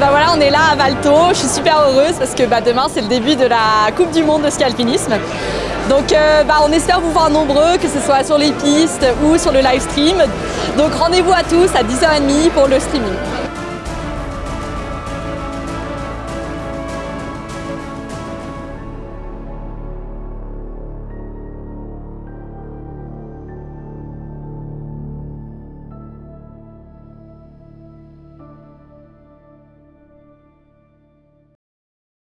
bah voilà, on est là à Valto, je suis super heureuse parce que bah, demain c'est le début de la Coupe du Monde de ski alpinisme. Donc euh, bah, on espère vous voir nombreux, que ce soit sur les pistes ou sur le live stream. Donc rendez-vous à tous à 10h30 pour le streaming.